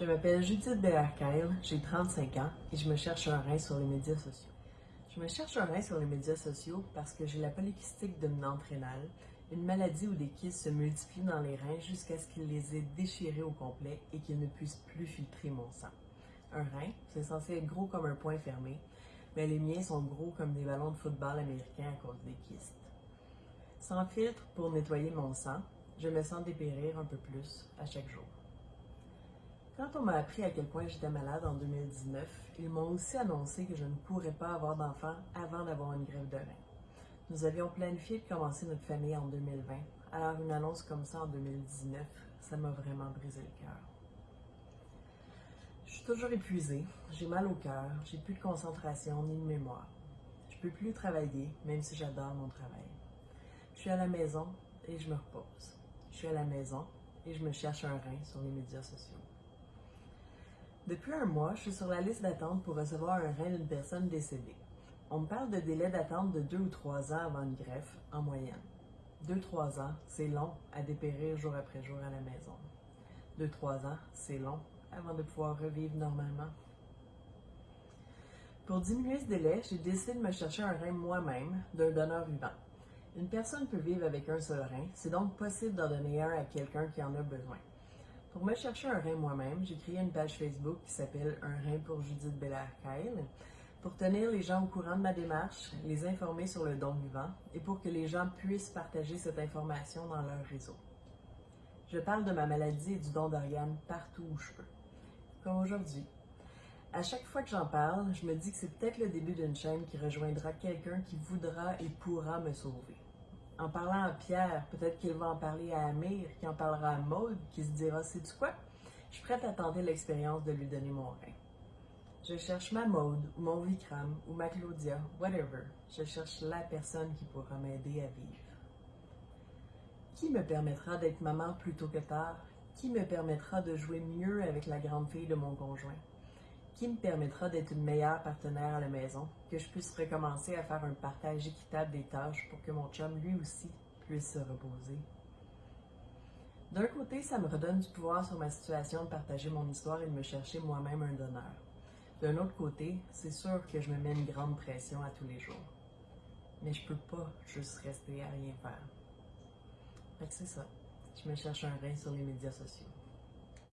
Je m'appelle Judith Bellarcaille, j'ai 35 ans et je me cherche un rein sur les médias sociaux. Je me cherche un rein sur les médias sociaux parce que j'ai la polykystique dominante rénale, une maladie où des kystes se multiplient dans les reins jusqu'à ce qu'ils les aient déchirés au complet et qu'ils ne puissent plus filtrer mon sang. Un rein, c'est censé être gros comme un point fermé, mais les miens sont gros comme des ballons de football américains à cause des kystes. Sans filtre pour nettoyer mon sang, je me sens dépérir un peu plus à chaque jour. Quand on m'a appris à quel point j'étais malade en 2019, ils m'ont aussi annoncé que je ne pourrais pas avoir d'enfant avant d'avoir une grève de rein. Nous avions planifié de commencer notre famille en 2020, alors une annonce comme ça en 2019, ça m'a vraiment brisé le cœur. Je suis toujours épuisée, j'ai mal au cœur, j'ai plus de concentration ni de mémoire. Je peux plus travailler, même si j'adore mon travail. Je suis à la maison et je me repose. Je suis à la maison et je me cherche un rein sur les médias sociaux. Depuis un mois, je suis sur la liste d'attente pour recevoir un rein d'une personne décédée. On me parle de délai d'attente de deux ou trois ans avant une greffe, en moyenne. Deux, trois ans, c'est long à dépérir jour après jour à la maison. Deux, trois ans, c'est long avant de pouvoir revivre normalement. Pour diminuer ce délai, j'ai décidé de me chercher un rein moi-même d'un donneur vivant. Une personne peut vivre avec un seul rein, c'est donc possible d'en donner un à quelqu'un qui en a besoin. Pour me chercher un rein moi-même, j'ai créé une page Facebook qui s'appelle Un rein pour Judith Belair-Kyle pour tenir les gens au courant de ma démarche, les informer sur le don vivant et pour que les gens puissent partager cette information dans leur réseau. Je parle de ma maladie et du don d'organes partout où je peux, comme aujourd'hui. À chaque fois que j'en parle, je me dis que c'est peut-être le début d'une chaîne qui rejoindra quelqu'un qui voudra et pourra me sauver. En parlant à Pierre, peut-être qu'il va en parler à Amir, qui en parlera à Maude, qui se dira C'est du quoi? Je suis prête à tenter l'expérience de lui donner mon rein. Je cherche ma Maude, ou mon Vikram, ou ma Claudia, whatever. Je cherche la personne qui pourra m'aider à vivre. Qui me permettra d'être maman plus tôt que tard? Qui me permettra de jouer mieux avec la grande fille de mon conjoint? Qui me permettra d'être une meilleure partenaire à la maison, que je puisse recommencer à faire un partage équitable des tâches pour que mon chum, lui aussi, puisse se reposer. D'un côté, ça me redonne du pouvoir sur ma situation de partager mon histoire et de me chercher moi-même un donneur. D'un autre côté, c'est sûr que je me mets une grande pression à tous les jours. Mais je peux pas juste rester à rien faire. Fait que c'est ça. Je me cherche un rein sur les médias sociaux.